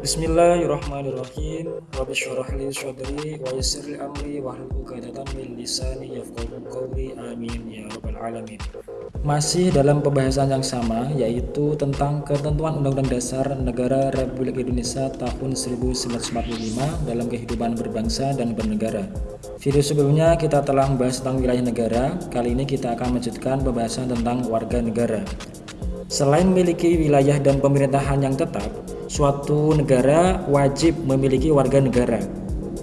Bismillahirrahmanirrahim. Rabbi syrah li sadri wa yassir li amri wa hlul 'uqdatam min lisani yafqahu qawli. Amin ya rabbal alamin. Masih dalam pembahasan yang sama yaitu tentang ketentuan Undang-Undang Dasar Negara Republik Indonesia tahun 1945 dalam kehidupan berbangsa dan bernegara. Video sebelumnya kita telah membahas tentang wilayah negara, kali ini kita akan melanjutkan pembahasan tentang warga negara. Selain memiliki wilayah dan pemerintahan yang tetap, suatu negara wajib memiliki warga negara.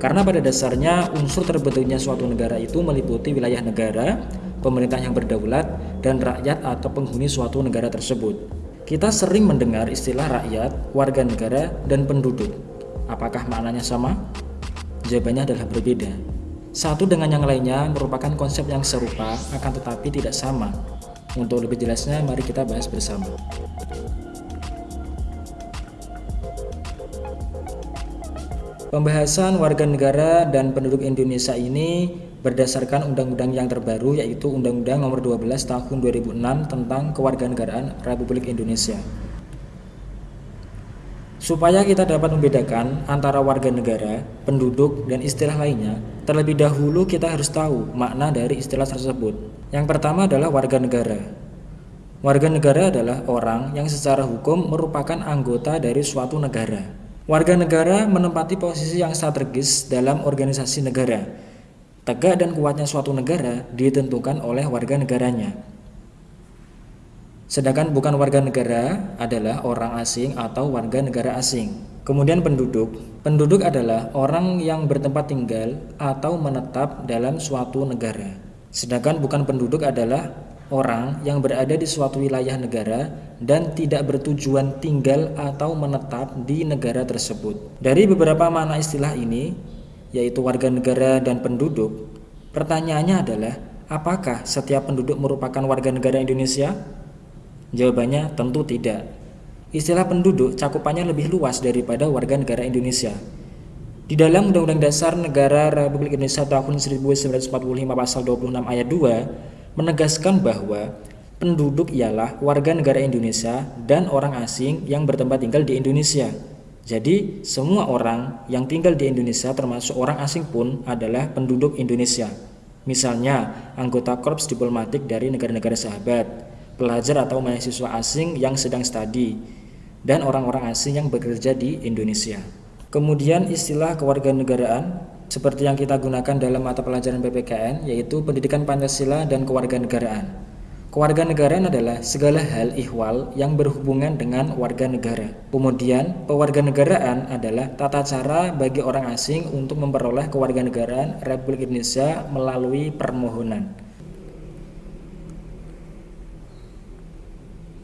Karena pada dasarnya unsur terbentuknya suatu negara itu meliputi wilayah negara, pemerintah yang berdaulat, dan rakyat atau penghuni suatu negara tersebut. Kita sering mendengar istilah rakyat, warga negara, dan penduduk. Apakah maknanya sama? Jawabannya adalah berbeda. Satu dengan yang lainnya merupakan konsep yang serupa, akan tetapi tidak sama. Untuk lebih jelasnya, mari kita bahas bersama. Pembahasan warga negara dan penduduk Indonesia ini berdasarkan undang-undang yang terbaru yaitu Undang-Undang Nomor 12 Tahun 2006 tentang Kewarganegaraan Republik Indonesia. Supaya kita dapat membedakan antara warga negara, penduduk, dan istilah lainnya, terlebih dahulu kita harus tahu makna dari istilah tersebut. Yang pertama adalah warga negara. Warga negara adalah orang yang secara hukum merupakan anggota dari suatu negara. Warga negara menempati posisi yang strategis dalam organisasi negara. Tegak dan kuatnya suatu negara ditentukan oleh warga negaranya. Sedangkan bukan warga negara adalah orang asing atau warga negara asing. Kemudian penduduk. Penduduk adalah orang yang bertempat tinggal atau menetap dalam suatu negara. Sedangkan bukan penduduk adalah orang yang berada di suatu wilayah negara dan tidak bertujuan tinggal atau menetap di negara tersebut. Dari beberapa makna istilah ini, yaitu warga negara dan penduduk, pertanyaannya adalah apakah setiap penduduk merupakan warga negara Indonesia? Jawabannya tentu tidak. Istilah penduduk cakupannya lebih luas daripada warga negara Indonesia. Di dalam Undang-Undang Dasar Negara Republik Indonesia tahun 1945 pasal 26 ayat 2 menegaskan bahwa penduduk ialah warga negara Indonesia dan orang asing yang bertempat tinggal di Indonesia. Jadi, semua orang yang tinggal di Indonesia termasuk orang asing pun adalah penduduk Indonesia. Misalnya, anggota korps diplomatik dari negara-negara sahabat, pelajar atau mahasiswa asing yang sedang studi, dan orang-orang asing yang bekerja di Indonesia. Kemudian istilah kewarganegaraan seperti yang kita gunakan dalam mata pelajaran PPKN yaitu pendidikan Pancasila dan kewarganegaraan. Kewarganegaraan adalah segala hal ihwal yang berhubungan dengan warga negara. Kemudian, pewarganegaraan adalah tata cara bagi orang asing untuk memperoleh kewarganegaraan Republik Indonesia melalui permohonan.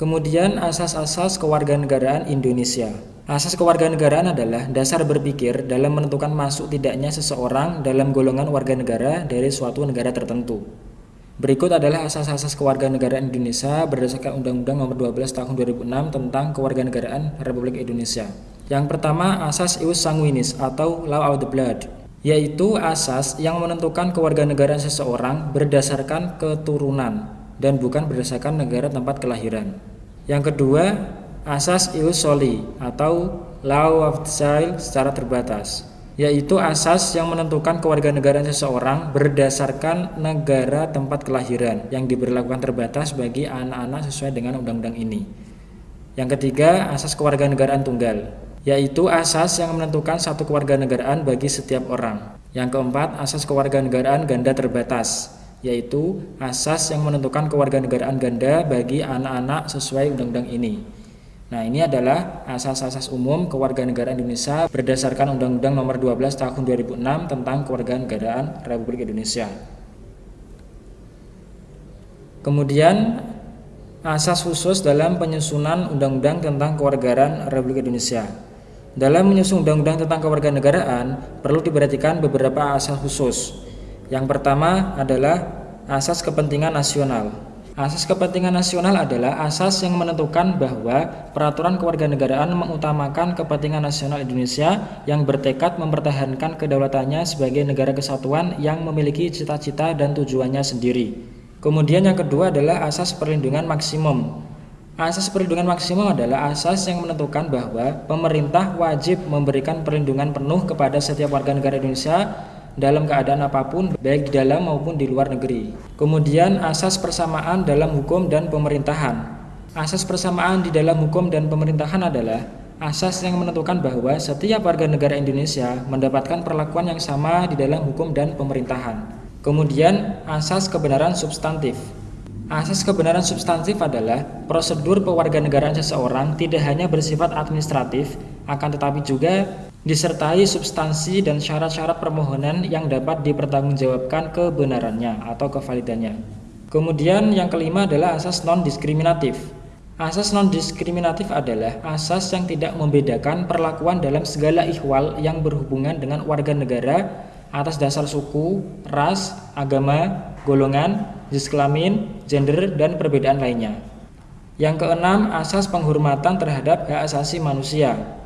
Kemudian asas-asas kewarganegaraan Indonesia. Asas kewarganegaraan adalah dasar berpikir dalam menentukan masuk tidaknya seseorang dalam golongan warga negara dari suatu negara tertentu. Berikut adalah asas-asas kewarganegaraan Indonesia berdasarkan Undang-Undang Nomor 12 Tahun 2006 tentang Kewarganegaraan Republik Indonesia. Yang pertama, asas ius sanguinis atau law of the blood, yaitu asas yang menentukan kewarganegaraan seseorang berdasarkan keturunan dan bukan berdasarkan negara tempat kelahiran. Yang kedua, asas ius soli atau law of child secara terbatas yaitu asas yang menentukan kewarganegaraan seseorang berdasarkan negara tempat kelahiran yang diberlakukan terbatas bagi anak-anak sesuai dengan undang-undang ini. Yang ketiga, asas kewarganegaraan tunggal, yaitu asas yang menentukan satu kewarganegaraan bagi setiap orang. Yang keempat, asas kewarganegaraan ganda terbatas, yaitu asas yang menentukan kewarganegaraan ganda bagi anak-anak sesuai undang-undang ini. Nah, ini adalah asas-asas umum kewarganegaraan Indonesia berdasarkan Undang-Undang Nomor 12 Tahun 2006 tentang Kewarganegaraan Republik Indonesia. Kemudian asas khusus dalam penyusunan Undang-Undang tentang Kewarganegaraan Republik Indonesia. Dalam menyusun Undang-Undang tentang Kewarganegaraan perlu diperhatikan beberapa asas khusus. Yang pertama adalah asas kepentingan nasional. Asas kepentingan nasional adalah asas yang menentukan bahwa peraturan kewarganegaraan mengutamakan kepentingan nasional Indonesia yang bertekad mempertahankan kedaulatannya sebagai negara kesatuan yang memiliki cita-cita dan tujuannya sendiri. Kemudian yang kedua adalah asas perlindungan maksimum. Asas perlindungan maksimum adalah asas yang menentukan bahwa pemerintah wajib memberikan perlindungan penuh kepada setiap warga negara Indonesia dalam keadaan apa pun, baik di dalam maupun di luar negeri. Kemudian asas persamaan dalam hukum dan pemerintahan. Asas persamaan di dalam hukum dan pemerintahan adalah asas yang menentukan bahwa setiap warga negara Indonesia mendapatkan perlakuan yang sama di dalam hukum dan pemerintahan. Kemudian asas kebenaran substantif. Asas kebenaran substantif adalah prosedur pewarganegaraan seseorang tidak hanya bersifat administratif, akan tetapi juga disertai substansi dan syarat-syarat permohonan yang dapat dipertanggungjawabkan kebenarannya atau kevalidannya. Kemudian yang kelima adalah asas non-diskriminatif. Asas non-diskriminatif adalah asas yang tidak membedakan perlakuan dalam segala ihwal yang berhubungan dengan warga negara atas dasar suku, ras, agama, golongan, jenis kelamin, gender, dan perbedaan lainnya. Yang keenam, asas penghormatan terhadap hak asasi manusia.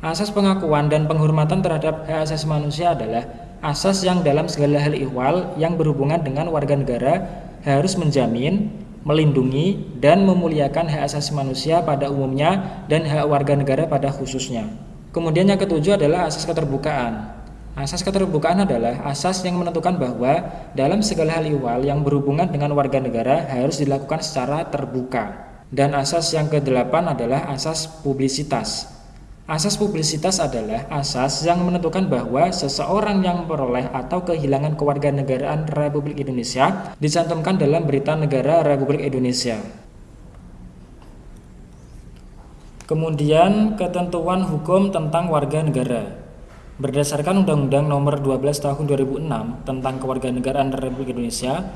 Asas pengakuan dan penghormatan terhadap hak asasi manusia adalah asas yang dalam segala hal ihwal yang berhubungan dengan warga negara harus menjamin, melindungi, dan memuliakan hak asasi manusia pada umumnya dan hak warga negara pada khususnya. Kemudian yang ketujuh adalah asas keterbukaan. Asas keterbukaan adalah asas yang menentukan bahwa dalam segala hal ihwal yang berhubungan dengan warga negara harus dilakukan secara terbuka. Dan asas yang kedelapan adalah asas publisitas. Asas publisitas adalah asas yang menentukan bahwa seseorang yang memperoleh atau kehilangan kewarganegaraan Republik Indonesia dicantumkan dalam berita negara Republik Indonesia. Kemudian ketentuan hukum tentang warga negara. Berdasarkan Undang-Undang Nomor 12 Tahun 2006 tentang Kewarganegaraan Republik Indonesia,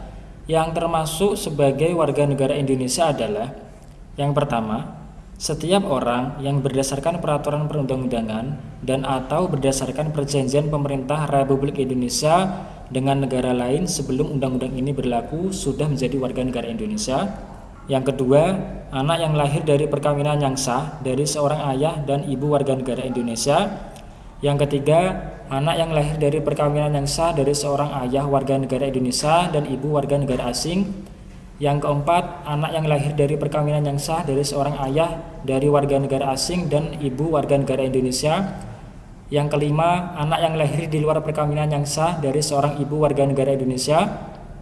yang termasuk sebagai warga negara Indonesia adalah yang pertama, setiap orang yang berdasarkan peraturan perundang-undangan dan atau berdasarkan perjanjian pemerintah Republik Indonesia dengan negara lain sebelum undang-undang ini berlaku sudah menjadi warga negara Indonesia. Yang kedua, anak yang lahir dari perkawinan yang sah dari seorang ayah dan ibu warga negara Indonesia yang ketiga, anak yang lahir dari perkawinan yang sah dari seorang ayah warga negara Indonesia dan ibu warga negara asing. Yang keempat, anak yang lahir dari perkawinan yang sah dari seorang ayah dari warga negara asing dan ibu warga negara Indonesia. Yang kelima, anak yang lahir di luar perkawinan yang sah dari seorang ibu warga negara Indonesia,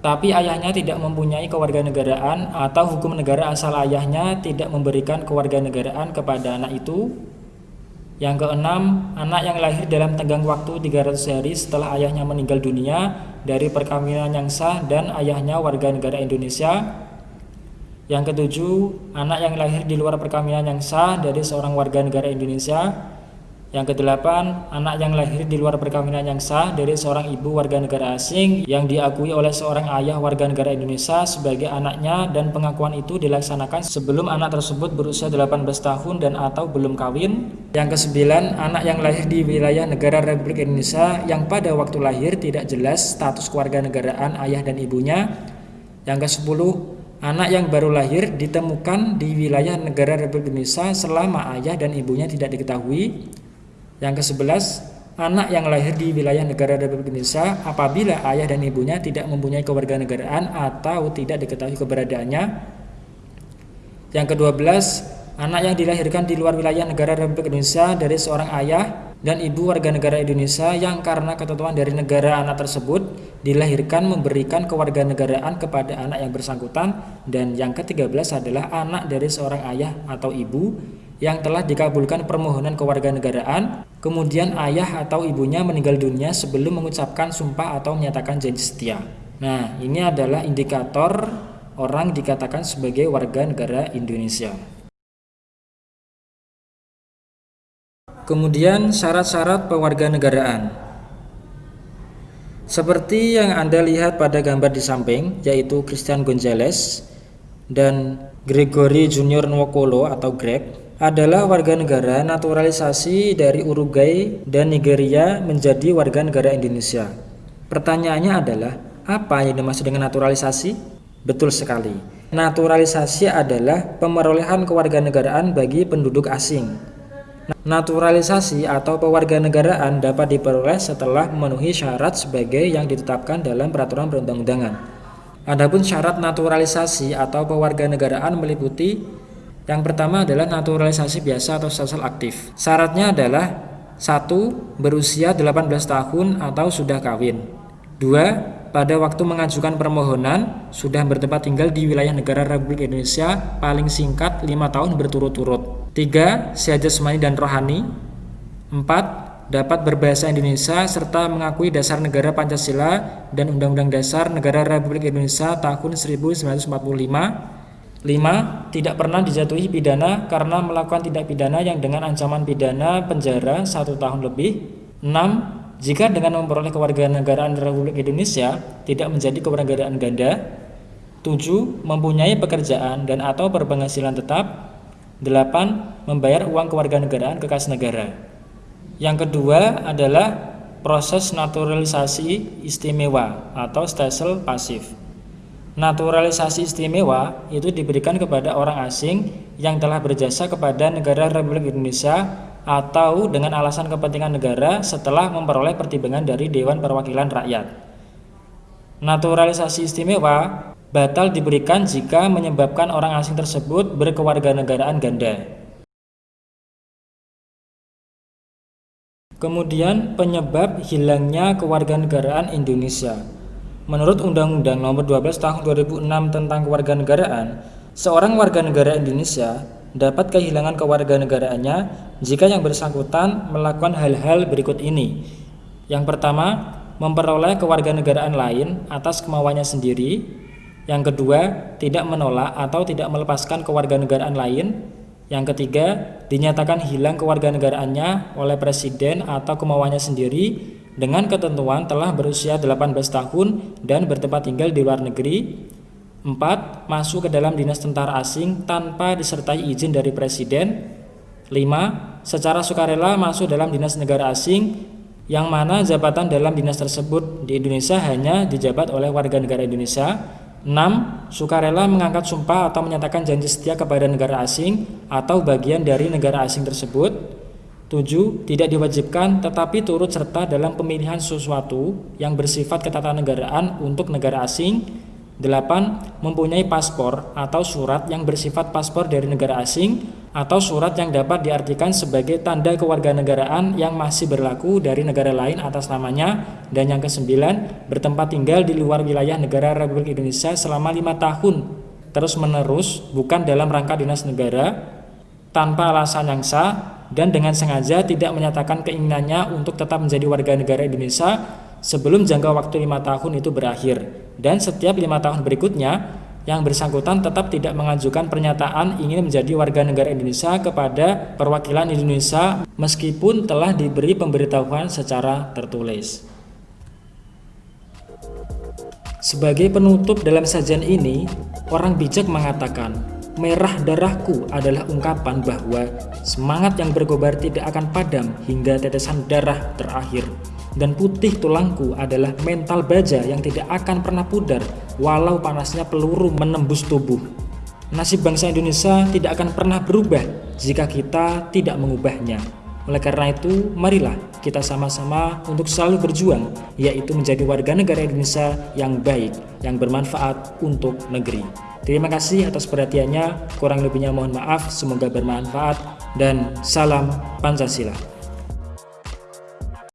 tapi ayahnya tidak mempunyai kewarganegaraan atau hukum negara asal ayahnya tidak memberikan kewarganegaraan kepada anak itu. Yang keenam, anak yang lahir dalam tenggang waktu 300 hari setelah ayahnya meninggal dunia dari perkawinan yang sah dan ayahnya warga negara Indonesia. Yang ketujuh, anak yang lahir di luar perkawinan yang sah dari seorang warga negara Indonesia yang kedelapan, anak yang lahir di luar perkawinan yang sah dari seorang ibu warga negara asing yang diakui oleh seorang ayah warga negara Indonesia sebagai anaknya dan pengakuan itu dilaksanakan sebelum anak tersebut berusia 18 tahun dan atau belum kawin. Yang kesembilan, anak yang lahir di wilayah negara Republik Indonesia yang pada waktu lahir tidak jelas status keluarga negaraan ayah dan ibunya. Yang kesepuluh, anak yang baru lahir ditemukan di wilayah negara Republik Indonesia selama ayah dan ibunya tidak diketahui. Yang ke-11, anak yang lahir di wilayah negara Republik Indonesia apabila ayah dan ibunya tidak mempunyai kewarganegaraan atau tidak diketahui keberadaannya. Yang ke-12, anak yang dilahirkan di luar wilayah negara Republik Indonesia dari seorang ayah dan ibu warga negara Indonesia yang karena ketentuan dari negara anak tersebut dilahirkan memberikan kewarganegaraan kepada anak yang bersangkutan dan yang ke-13 adalah anak dari seorang ayah atau ibu yang telah dikabulkan permohonan kewarganegaraan, kemudian ayah atau ibunya meninggal dunia sebelum mengucapkan sumpah atau menyatakan janji setia. Nah, ini adalah indikator orang dikatakan sebagai warga negara Indonesia. Kemudian syarat-syarat pewarganegaraan. Seperti yang Anda lihat pada gambar di samping, yaitu Christian Gonzalez dan Gregory Junior Nwokolo atau Greg, adalah warga negara naturalisasi dari Uruguay dan Nigeria menjadi warga negara Indonesia. Pertanyaannya adalah, apa yang dimaksud dengan naturalisasi? Betul sekali. Naturalisasi adalah pemerolehan kewarganegaraan bagi penduduk asing. Naturalisasi atau pewarganegaraan dapat diperoleh setelah memenuhi syarat sebagai yang ditetapkan dalam peraturan perundang-undangan. Adapun syarat naturalisasi atau pewarganegaraan meliputi Yang pertama adalah naturalisasi biasa atau sosial aktif. Syaratnya adalah satu Berusia 18 tahun atau sudah kawin. Dua pada waktu mengajukan permohonan sudah bertempat tinggal di wilayah negara Republik Indonesia paling singkat 5 tahun berturut-turut. 3. Sehat jasmani dan rohani. 4. Dapat berbahasa Indonesia serta mengakui dasar negara Pancasila dan Undang-Undang Dasar Negara Republik Indonesia tahun 1945. 5. Tidak pernah dijatuhi pidana karena melakukan tindak pidana yang dengan ancaman pidana penjara satu tahun lebih. 6 jika dengan memperoleh kewarganegaraan Republik Indonesia tidak menjadi kewarganegaraan ganda, 7. Mempunyai pekerjaan dan atau berpenghasilan tetap 8. Membayar uang kewarganegaraan ke kas negara Yang kedua adalah proses naturalisasi istimewa atau stelsel pasif Naturalisasi istimewa itu diberikan kepada orang asing yang telah berjasa kepada negara Republik Indonesia atau dengan alasan kepentingan negara setelah memperoleh pertimbangan dari Dewan Perwakilan Rakyat. Naturalisasi istimewa batal diberikan jika menyebabkan orang asing tersebut berkewarganegaraan ganda. Kemudian penyebab hilangnya kewarganegaraan Indonesia. Menurut Undang-Undang Nomor 12 Tahun 2006 tentang Kewarganegaraan, seorang warga negara Indonesia dapat kehilangan kewarganegaraannya jika yang bersangkutan melakukan hal-hal berikut ini. Yang pertama, memperoleh kewarganegaraan lain atas kemauannya sendiri. Yang kedua, tidak menolak atau tidak melepaskan kewarganegaraan lain. Yang ketiga, dinyatakan hilang kewarganegaraannya oleh presiden atau kemauannya sendiri dengan ketentuan telah berusia 18 tahun dan bertempat tinggal di luar negeri 4. Masuk ke dalam dinas tentara asing tanpa disertai izin dari presiden 5. Secara sukarela masuk dalam dinas negara asing yang mana jabatan dalam dinas tersebut di Indonesia hanya dijabat oleh warga negara Indonesia 6. Sukarela mengangkat sumpah atau menyatakan janji setia kepada negara asing atau bagian dari negara asing tersebut 7. Tidak diwajibkan tetapi turut serta dalam pemilihan sesuatu yang bersifat ketatanegaraan untuk negara asing 8. Mempunyai paspor atau surat yang bersifat paspor dari negara asing atau surat yang dapat diartikan sebagai tanda kewarganegaraan yang masih berlaku dari negara lain atas namanya dan yang kesembilan bertempat tinggal di luar wilayah negara Republik Indonesia selama lima tahun terus menerus bukan dalam rangka dinas negara tanpa alasan yang sah dan dengan sengaja tidak menyatakan keinginannya untuk tetap menjadi warga negara Indonesia sebelum jangka waktu lima tahun itu berakhir dan setiap lima tahun berikutnya yang bersangkutan tetap tidak mengajukan pernyataan ingin menjadi warga negara Indonesia kepada perwakilan Indonesia meskipun telah diberi pemberitahuan secara tertulis. Sebagai penutup dalam sajian ini, orang bijak mengatakan, merah darahku adalah ungkapan bahwa semangat yang berkobar tidak akan padam hingga tetesan darah terakhir dan putih tulangku adalah mental baja yang tidak akan pernah pudar walau panasnya peluru menembus tubuh. Nasib bangsa Indonesia tidak akan pernah berubah jika kita tidak mengubahnya. Oleh karena itu, marilah kita sama-sama untuk selalu berjuang, yaitu menjadi warga negara Indonesia yang baik, yang bermanfaat untuk negeri. Terima kasih atas perhatiannya, kurang lebihnya mohon maaf, semoga bermanfaat, dan salam Pancasila.